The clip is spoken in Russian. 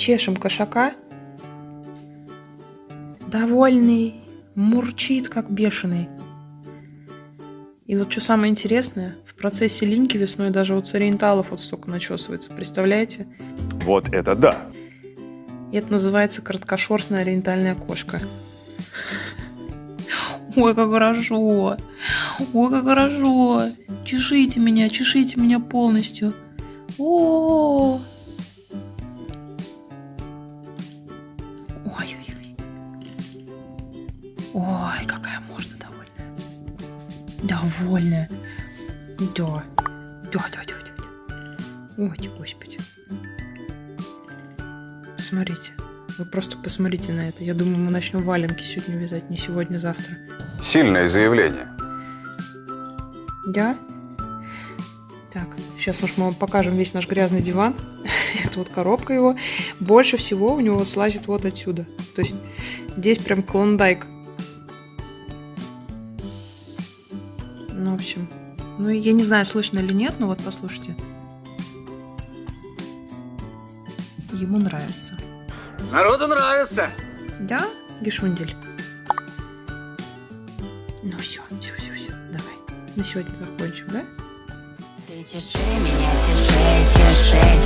чешем кошака. Довольный, мурчит, как бешеный. И вот что самое интересное, в процессе линьки весной даже у цариенталов вот столько начесывается, представляете? Вот это да! И это называется короткошерстная ориентальная кошка. Ой, как хорошо! Ой, как хорошо! Чешите меня, чешите меня полностью. О, Ой-ой-ой. Ой, какая морда довольная. Довольная. Да. Да, да, да, да. Ой, господи. Посмотрите. Вы просто посмотрите на это. Я думаю, мы начнем валенки сегодня вязать. Не сегодня, а завтра. Сильное заявление. Да? Так, сейчас уж мы вам покажем весь наш грязный диван. Это вот коробка его. Больше всего у него слазит вот отсюда. То есть здесь прям клондайк. Ну, в общем. Ну, я не знаю, слышно или нет, но вот послушайте. Ему нравится. Народу нравится. Да, Гешундель? Ну все, все, все, все, давай. На сегодня закончим, да? 谁接谁，明天接谁，接谁？